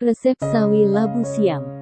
Resep sawi labu siam.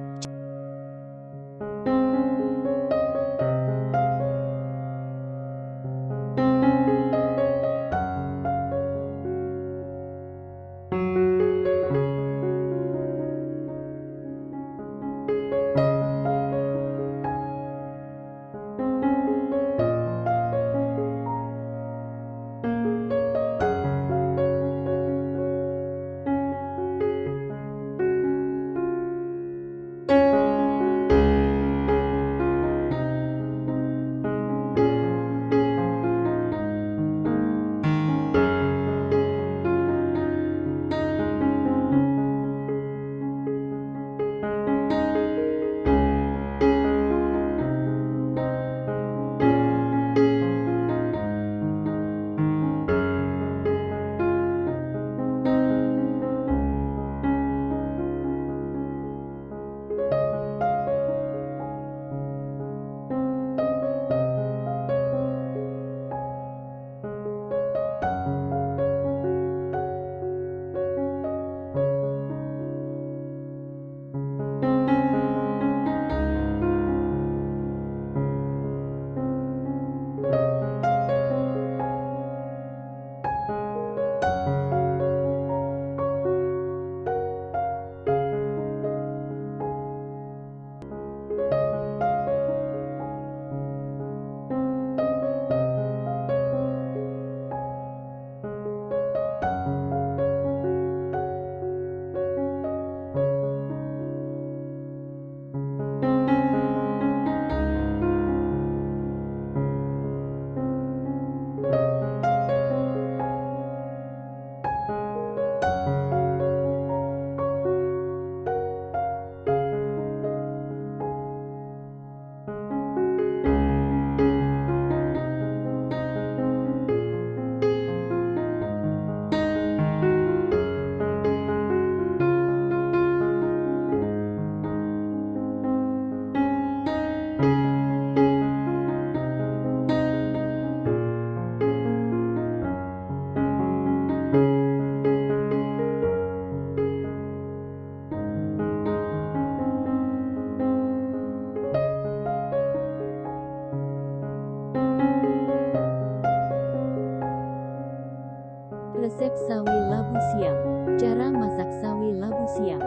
Resep sawi labu siam. Cara masak sawi labu siam.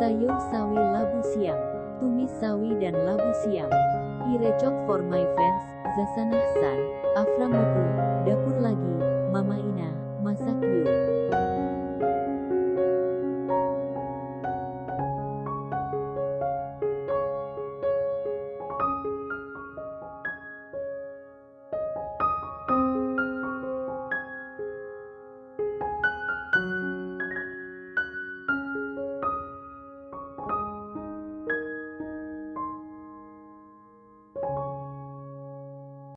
Sayur sawi labu siam. Tumis sawi dan labu siam. Irecok for my fans, Zasana San, Afra Dapur Lagi, Mama Ina, Masak Yuk.